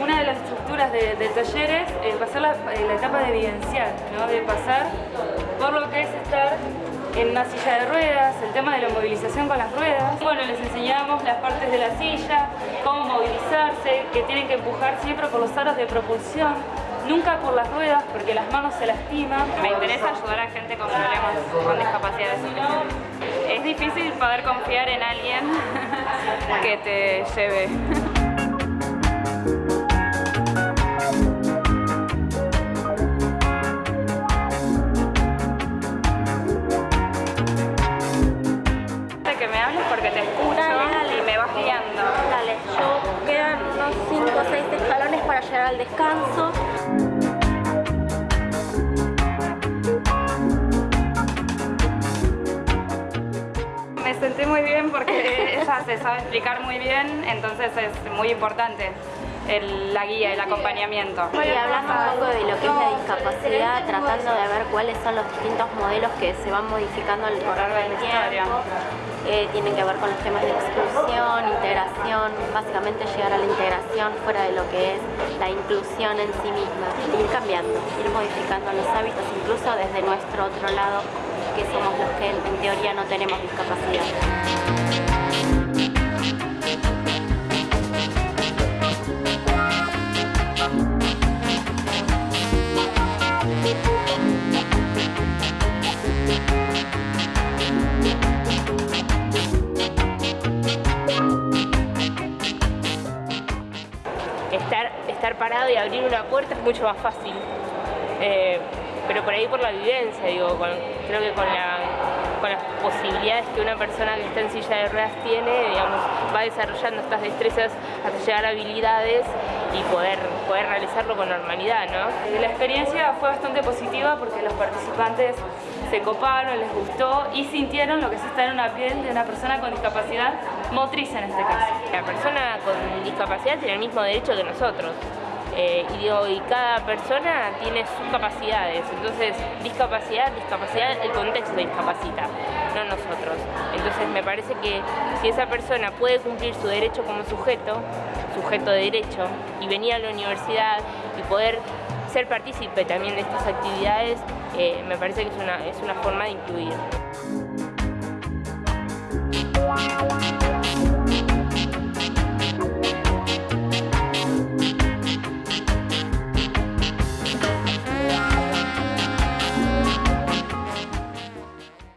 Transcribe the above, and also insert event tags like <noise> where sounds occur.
Una de las estructuras de, de talleres es pasar la, eh, la etapa de evidenciar, ¿no? de pasar en una silla de ruedas, el tema de la movilización con las ruedas. Bueno, les enseñamos las partes de la silla, cómo movilizarse, que tienen que empujar siempre por los aros de propulsión, nunca por las ruedas porque las manos se lastiman. Me interesa ayudar a gente con problemas, con discapacidades. Es difícil poder confiar en alguien <laughs> que te lleve. Para al descanso. Me sentí muy bien porque ella se sabe explicar muy bien, entonces es muy importante el- la guía, el acompañamiento. Y hablando un poco de lo que es la discapacidad, tratando de ver cuáles son los distintos modelos que se van modificando al correr del tiempo. Eh, tienen que ver con los temas de exclusión, integración, básicamente llegar a la integración fuera de lo que es la inclusión en sí misma. Ir cambiando, ir modificando los hábitos, incluso desde nuestro otro lado, que somos los que en teoría no tenemos discapacidad. Estar, estar parado y abrir una puerta es mucho más fácil. Eh, pero por ahí por la vivencia, digo, creo que con las posibilidades que una persona que está en silla de ruedas tiene, digamos, va desarrollando estas destrezas hasta llegar a habilidades y poder, poder realizarlo con normalidad, ¿no? La experiencia fue bastante positiva porque los participantes se coparon, les gustó y sintieron lo que es estar en una piel de una persona con discapacidad motriz en este caso. La persona con discapacidad tiene el mismo derecho que nosotros. Eh, y, digo, cada persona tiene sus capacidades, entonces discapacidad, discapacidad, el contexto discapacita, no nosotros. Entonces me parece que si esa persona puede cumplir su derecho como sujeto, sujeto de derecho, y venir a la universidad y poder ser partícipe también de estas actividades, eh, me parece que es una, es una forma de incluir.